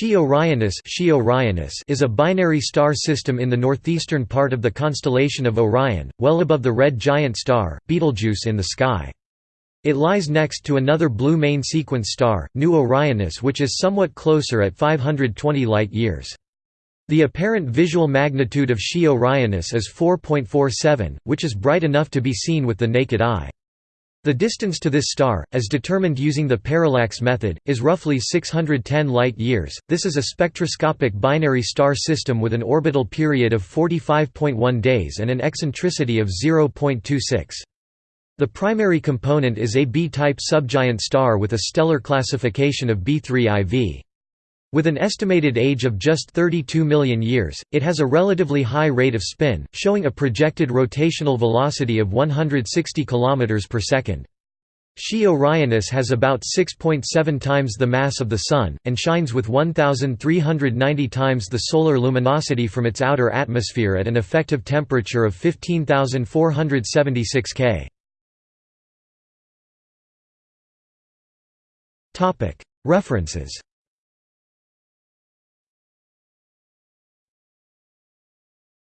Xi Orionis is a binary star system in the northeastern part of the constellation of Orion, well above the red giant star, Betelgeuse in the sky. It lies next to another blue main sequence star, Nu Orionis which is somewhat closer at 520 light-years. The apparent visual magnitude of Xi Orionis is 4.47, which is bright enough to be seen with the naked eye. The distance to this star, as determined using the parallax method, is roughly 610 light-years. This is a spectroscopic binary star system with an orbital period of 45.1 days and an eccentricity of 0.26. The primary component is a B-type subgiant star with a stellar classification of B3 IV. With an estimated age of just 32 million years, it has a relatively high rate of spin, showing a projected rotational velocity of 160 km per second. Xi Orionis has about 6.7 times the mass of the Sun, and shines with 1,390 times the solar luminosity from its outer atmosphere at an effective temperature of 15,476 K. References